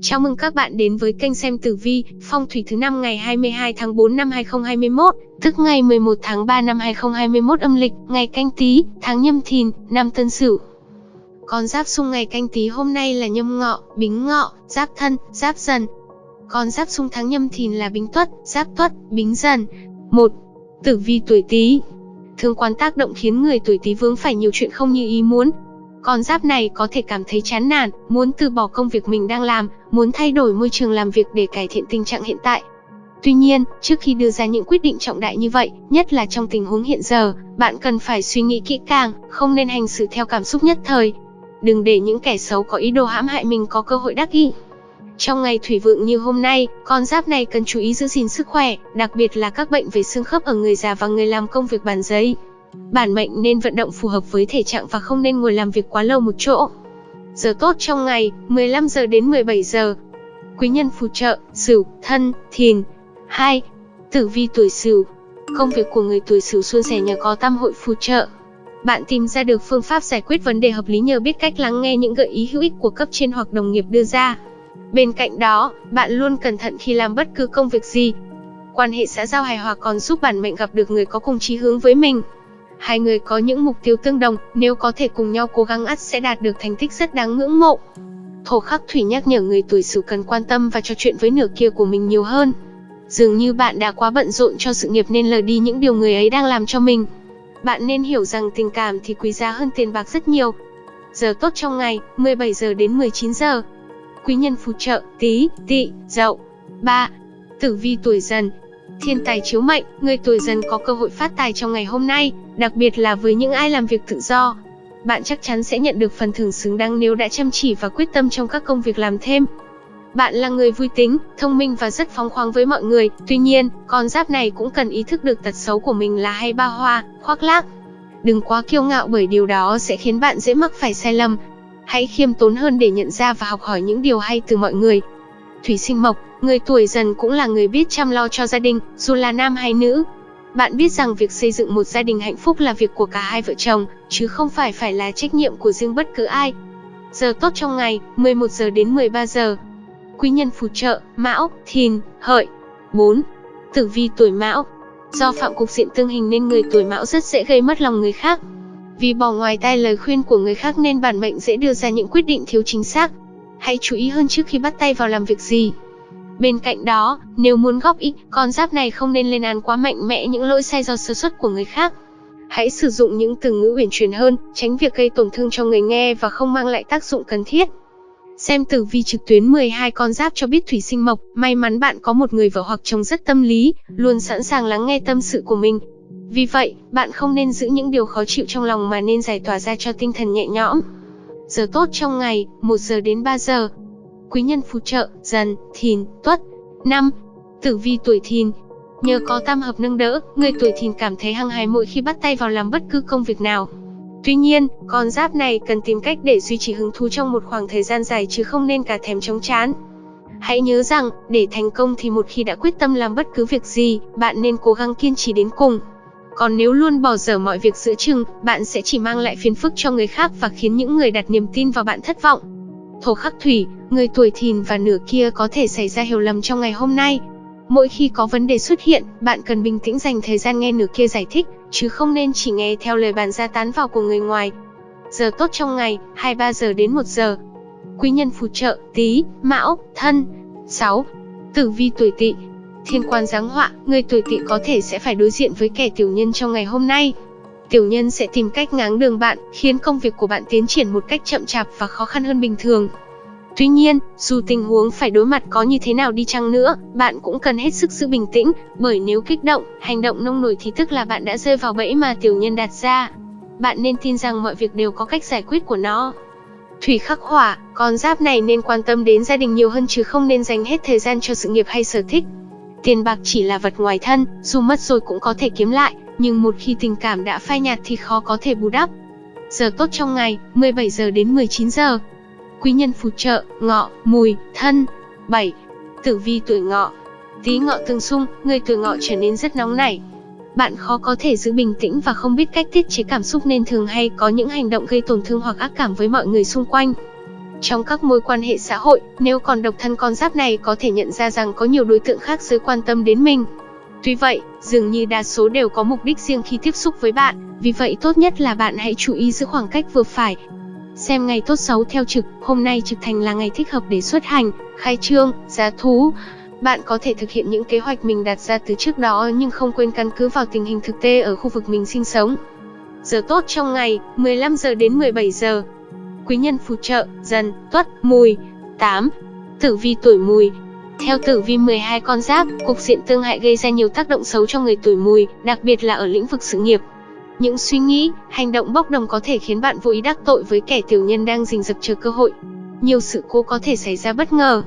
Chào mừng các bạn đến với kênh xem tử vi, phong thủy thứ năm ngày 22 tháng 4 năm 2021, tức ngày 11 tháng 3 năm 2021 âm lịch, ngày canh tí, tháng nhâm thìn, năm tân sửu. Con giáp xung ngày canh tí hôm nay là nhâm ngọ, bính ngọ, giáp thân, giáp dần. Con giáp xung tháng nhâm thìn là bính tuất, giáp tuất, bính dần. 1. Tử vi tuổi Tý. Thường quan tác động khiến người tuổi Tý vướng phải nhiều chuyện không như ý muốn, con giáp này có thể cảm thấy chán nản, muốn từ bỏ công việc mình đang làm, muốn thay đổi môi trường làm việc để cải thiện tình trạng hiện tại. Tuy nhiên, trước khi đưa ra những quyết định trọng đại như vậy, nhất là trong tình huống hiện giờ, bạn cần phải suy nghĩ kỹ càng, không nên hành xử theo cảm xúc nhất thời. Đừng để những kẻ xấu có ý đồ hãm hại mình có cơ hội đắc ý. Trong ngày thủy vượng như hôm nay, con giáp này cần chú ý giữ gìn sức khỏe, đặc biệt là các bệnh về xương khớp ở người già và người làm công việc bàn giấy. Bản mệnh nên vận động phù hợp với thể trạng và không nên ngồi làm việc quá lâu một chỗ. Giờ tốt trong ngày, 15 giờ đến 17 giờ. Quý nhân phù trợ, Sửu, Thân, Thìn. 2. Tử vi tuổi Sửu. Công việc của người tuổi Sửu suôn sẻ nhờ có tam hội phù trợ. Bạn tìm ra được phương pháp giải quyết vấn đề hợp lý nhờ biết cách lắng nghe những gợi ý hữu ích của cấp trên hoặc đồng nghiệp đưa ra. Bên cạnh đó, bạn luôn cẩn thận khi làm bất cứ công việc gì. Quan hệ xã giao hài hòa còn giúp bản mệnh gặp được người có cùng chí hướng với mình. Hai người có những mục tiêu tương đồng, nếu có thể cùng nhau cố gắng ắt sẽ đạt được thành tích rất đáng ngưỡng mộ. Thổ khắc thủy nhắc nhở người tuổi Sửu cần quan tâm và trò chuyện với nửa kia của mình nhiều hơn. Dường như bạn đã quá bận rộn cho sự nghiệp nên lờ đi những điều người ấy đang làm cho mình. Bạn nên hiểu rằng tình cảm thì quý giá hơn tiền bạc rất nhiều. Giờ tốt trong ngày, 17 giờ đến 19 giờ. Quý nhân phù trợ, tí, tỵ, dậu. 3. Tử vi tuổi dần, Thiên tài chiếu mệnh, người tuổi dần có cơ hội phát tài trong ngày hôm nay, đặc biệt là với những ai làm việc tự do. Bạn chắc chắn sẽ nhận được phần thưởng xứng đáng nếu đã chăm chỉ và quyết tâm trong các công việc làm thêm. Bạn là người vui tính, thông minh và rất phóng khoáng với mọi người, tuy nhiên, con giáp này cũng cần ý thức được tật xấu của mình là hay ba hoa, khoác lác. Đừng quá kiêu ngạo bởi điều đó sẽ khiến bạn dễ mắc phải sai lầm. Hãy khiêm tốn hơn để nhận ra và học hỏi những điều hay từ mọi người. Thủy sinh mộc, người tuổi dần cũng là người biết chăm lo cho gia đình, dù là nam hay nữ. Bạn biết rằng việc xây dựng một gia đình hạnh phúc là việc của cả hai vợ chồng, chứ không phải phải là trách nhiệm của riêng bất cứ ai. Giờ tốt trong ngày, 11 giờ đến 13 giờ. Quý nhân phù trợ, Mão, Thìn, Hợi. 4. Tử vi tuổi Mão. Do phạm cục diện tương hình nên người tuổi Mão rất dễ gây mất lòng người khác. Vì bỏ ngoài tai lời khuyên của người khác nên bản mệnh dễ đưa ra những quyết định thiếu chính xác. Hãy chú ý hơn trước khi bắt tay vào làm việc gì. Bên cạnh đó, nếu muốn góp ý, con giáp này không nên lên án quá mạnh mẽ những lỗi sai do sơ suất của người khác. Hãy sử dụng những từ ngữ uyển chuyển hơn, tránh việc gây tổn thương cho người nghe và không mang lại tác dụng cần thiết. Xem tử vi trực tuyến 12 con giáp cho biết thủy sinh mộc, may mắn bạn có một người vợ hoặc chồng rất tâm lý, luôn sẵn sàng lắng nghe tâm sự của mình. Vì vậy, bạn không nên giữ những điều khó chịu trong lòng mà nên giải tỏa ra cho tinh thần nhẹ nhõm. Giờ tốt trong ngày, 1 giờ đến 3 giờ, quý nhân phù trợ, dần, thìn, tuất. năm, Tử vi tuổi thìn Nhờ có tam hợp nâng đỡ, người tuổi thìn cảm thấy hăng hái mỗi khi bắt tay vào làm bất cứ công việc nào. Tuy nhiên, con giáp này cần tìm cách để duy trì hứng thú trong một khoảng thời gian dài chứ không nên cả thèm chống chán. Hãy nhớ rằng, để thành công thì một khi đã quyết tâm làm bất cứ việc gì, bạn nên cố gắng kiên trì đến cùng. Còn nếu luôn bỏ dở mọi việc giữa chừng, bạn sẽ chỉ mang lại phiền phức cho người khác và khiến những người đặt niềm tin vào bạn thất vọng. Thổ khắc thủy, người tuổi thìn và nửa kia có thể xảy ra hiểu lầm trong ngày hôm nay. Mỗi khi có vấn đề xuất hiện, bạn cần bình tĩnh dành thời gian nghe nửa kia giải thích, chứ không nên chỉ nghe theo lời bàn ra tán vào của người ngoài. Giờ tốt trong ngày, 23 giờ đến 1 giờ. Quý nhân phù trợ, tí, mão, thân. 6. Tử vi tuổi tỵ Thiên quan giáng họa, người tuổi tỵ có thể sẽ phải đối diện với kẻ tiểu nhân trong ngày hôm nay. Tiểu nhân sẽ tìm cách ngáng đường bạn, khiến công việc của bạn tiến triển một cách chậm chạp và khó khăn hơn bình thường. Tuy nhiên, dù tình huống phải đối mặt có như thế nào đi chăng nữa, bạn cũng cần hết sức giữ bình tĩnh, bởi nếu kích động, hành động nông nổi thì tức là bạn đã rơi vào bẫy mà tiểu nhân đặt ra. Bạn nên tin rằng mọi việc đều có cách giải quyết của nó. Thủy khắc hỏa, con giáp này nên quan tâm đến gia đình nhiều hơn chứ không nên dành hết thời gian cho sự nghiệp hay sở thích. Tiền bạc chỉ là vật ngoài thân, dù mất rồi cũng có thể kiếm lại, nhưng một khi tình cảm đã phai nhạt thì khó có thể bù đắp. Giờ tốt trong ngày, 17 giờ đến 19 giờ. Quý nhân phù trợ, ngọ, mùi, thân. 7. Tử vi tuổi ngọ. Tí ngọ tương xung, người tuổi ngọ trở nên rất nóng nảy. Bạn khó có thể giữ bình tĩnh và không biết cách tiết chế cảm xúc nên thường hay có những hành động gây tổn thương hoặc ác cảm với mọi người xung quanh. Trong các mối quan hệ xã hội, nếu còn độc thân con giáp này có thể nhận ra rằng có nhiều đối tượng khác giới quan tâm đến mình. Tuy vậy, dường như đa số đều có mục đích riêng khi tiếp xúc với bạn, vì vậy tốt nhất là bạn hãy chú ý giữ khoảng cách vừa phải. Xem ngày tốt xấu theo trực, hôm nay trực thành là ngày thích hợp để xuất hành, khai trương, giá thú. Bạn có thể thực hiện những kế hoạch mình đặt ra từ trước đó nhưng không quên căn cứ vào tình hình thực tế ở khu vực mình sinh sống. Giờ tốt trong ngày, 15 giờ đến 17 giờ. Quý nhân phù trợ, dần, tuất, mùi. 8. Tử vi tuổi mùi, theo tử vi 12 con giáp, cục diện tương hại gây ra nhiều tác động xấu cho người tuổi mùi, đặc biệt là ở lĩnh vực sự nghiệp. Những suy nghĩ, hành động bốc đồng có thể khiến bạn vô ý đắc tội với kẻ tiểu nhân đang rình rập chờ cơ hội. Nhiều sự cố có thể xảy ra bất ngờ.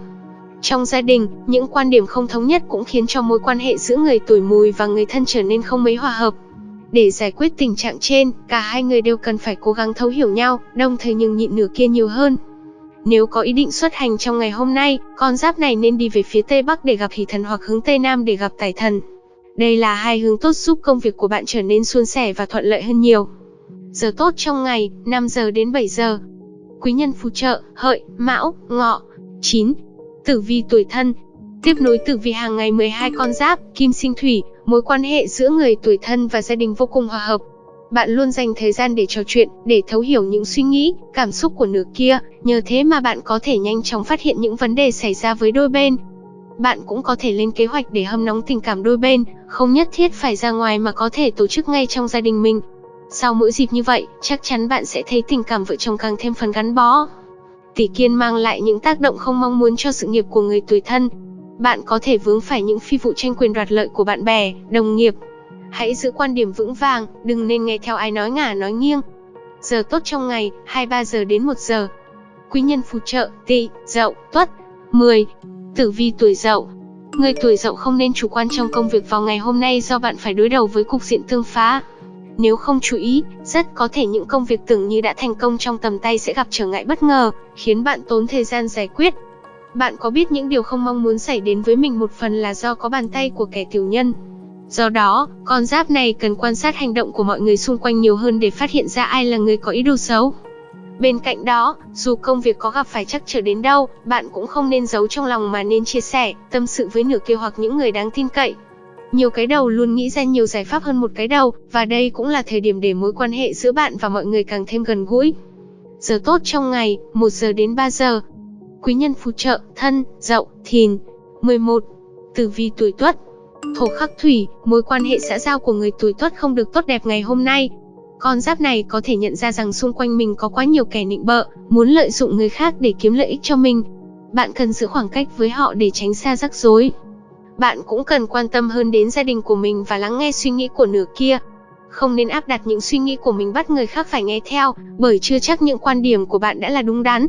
Trong gia đình, những quan điểm không thống nhất cũng khiến cho mối quan hệ giữa người tuổi mùi và người thân trở nên không mấy hòa hợp. Để giải quyết tình trạng trên, cả hai người đều cần phải cố gắng thấu hiểu nhau, đồng thời nhường nhịn nửa kia nhiều hơn. Nếu có ý định xuất hành trong ngày hôm nay, con giáp này nên đi về phía Tây Bắc để gặp hỷ thần hoặc hướng Tây Nam để gặp tài thần. Đây là hai hướng tốt giúp công việc của bạn trở nên suôn sẻ và thuận lợi hơn nhiều. Giờ tốt trong ngày, 5 giờ đến 7 giờ. Quý nhân phù trợ, hợi, mão, ngọ. 9. Tử vi tuổi thân. Tiếp nối tử vi hàng ngày 12 con giáp, kim sinh thủy, mối quan hệ giữa người tuổi thân và gia đình vô cùng hòa hợp. Bạn luôn dành thời gian để trò chuyện, để thấu hiểu những suy nghĩ, cảm xúc của nửa kia, nhờ thế mà bạn có thể nhanh chóng phát hiện những vấn đề xảy ra với đôi bên. Bạn cũng có thể lên kế hoạch để hâm nóng tình cảm đôi bên, không nhất thiết phải ra ngoài mà có thể tổ chức ngay trong gia đình mình. Sau mỗi dịp như vậy, chắc chắn bạn sẽ thấy tình cảm vợ chồng càng thêm phần gắn bó. Tỷ kiên mang lại những tác động không mong muốn cho sự nghiệp của người tuổi thân. Bạn có thể vướng phải những phi vụ tranh quyền đoạt lợi của bạn bè, đồng nghiệp, Hãy giữ quan điểm vững vàng, đừng nên nghe theo ai nói ngả nói nghiêng. Giờ tốt trong ngày, 23 giờ đến 1 giờ. Quý nhân phù trợ, tỵ, dậu, tuất. 10. Tử vi tuổi dậu. Người tuổi dậu không nên chủ quan trong công việc vào ngày hôm nay do bạn phải đối đầu với cục diện tương phá. Nếu không chú ý, rất có thể những công việc tưởng như đã thành công trong tầm tay sẽ gặp trở ngại bất ngờ, khiến bạn tốn thời gian giải quyết. Bạn có biết những điều không mong muốn xảy đến với mình một phần là do có bàn tay của kẻ tiểu nhân. Do đó, con giáp này cần quan sát hành động của mọi người xung quanh nhiều hơn để phát hiện ra ai là người có ý đồ xấu. Bên cạnh đó, dù công việc có gặp phải chắc trở đến đâu, bạn cũng không nên giấu trong lòng mà nên chia sẻ, tâm sự với nửa kia hoặc những người đáng tin cậy. Nhiều cái đầu luôn nghĩ ra nhiều giải pháp hơn một cái đầu, và đây cũng là thời điểm để mối quan hệ giữa bạn và mọi người càng thêm gần gũi. Giờ tốt trong ngày, 1 giờ đến 3 giờ. Quý nhân phù trợ, thân, dậu, thìn. 11. Tử vi tuổi tuất, Thổ khắc thủy, mối quan hệ xã giao của người tuổi tuất không được tốt đẹp ngày hôm nay. Con giáp này có thể nhận ra rằng xung quanh mình có quá nhiều kẻ nịnh bợ, muốn lợi dụng người khác để kiếm lợi ích cho mình. Bạn cần giữ khoảng cách với họ để tránh xa rắc rối. Bạn cũng cần quan tâm hơn đến gia đình của mình và lắng nghe suy nghĩ của nửa kia. Không nên áp đặt những suy nghĩ của mình bắt người khác phải nghe theo, bởi chưa chắc những quan điểm của bạn đã là đúng đắn.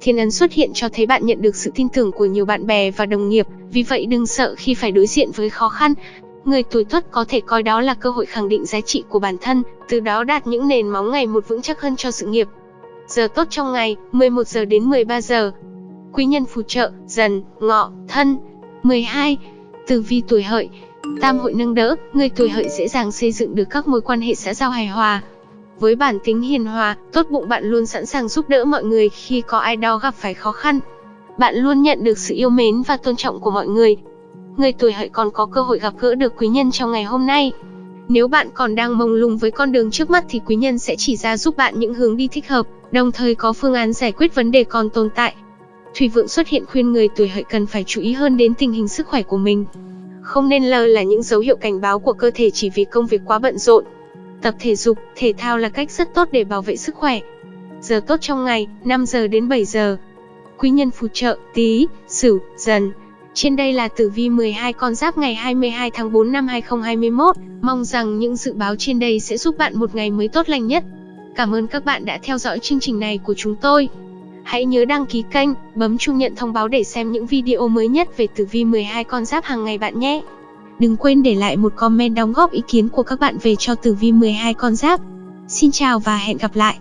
Thiên ấn xuất hiện cho thấy bạn nhận được sự tin tưởng của nhiều bạn bè và đồng nghiệp, vì vậy đừng sợ khi phải đối diện với khó khăn. Người tuổi tuất có thể coi đó là cơ hội khẳng định giá trị của bản thân, từ đó đạt những nền móng ngày một vững chắc hơn cho sự nghiệp. Giờ tốt trong ngày, 11 giờ đến 13 giờ. Quý nhân phù trợ, dần, ngọ, thân. 12. Tử vi tuổi hợi. Tam hội nâng đỡ, người tuổi hợi dễ dàng xây dựng được các mối quan hệ xã giao hài hòa, với bản tính hiền hòa, tốt bụng bạn luôn sẵn sàng giúp đỡ mọi người khi có ai đó gặp phải khó khăn. Bạn luôn nhận được sự yêu mến và tôn trọng của mọi người. Người tuổi hợi còn có cơ hội gặp gỡ được quý nhân trong ngày hôm nay. Nếu bạn còn đang mông lung với con đường trước mắt thì quý nhân sẽ chỉ ra giúp bạn những hướng đi thích hợp, đồng thời có phương án giải quyết vấn đề còn tồn tại. Thủy vượng xuất hiện khuyên người tuổi hợi cần phải chú ý hơn đến tình hình sức khỏe của mình. Không nên lơ là những dấu hiệu cảnh báo của cơ thể chỉ vì công việc quá bận rộn. Tập thể dục, thể thao là cách rất tốt để bảo vệ sức khỏe. Giờ tốt trong ngày, 5 giờ đến 7 giờ. Quý nhân phù trợ, tí, sửu, dần. Trên đây là tử vi 12 con giáp ngày 22 tháng 4 năm 2021. Mong rằng những dự báo trên đây sẽ giúp bạn một ngày mới tốt lành nhất. Cảm ơn các bạn đã theo dõi chương trình này của chúng tôi. Hãy nhớ đăng ký kênh, bấm chuông nhận thông báo để xem những video mới nhất về tử vi 12 con giáp hàng ngày bạn nhé. Đừng quên để lại một comment đóng góp ý kiến của các bạn về cho tử vi 12 con giáp. Xin chào và hẹn gặp lại.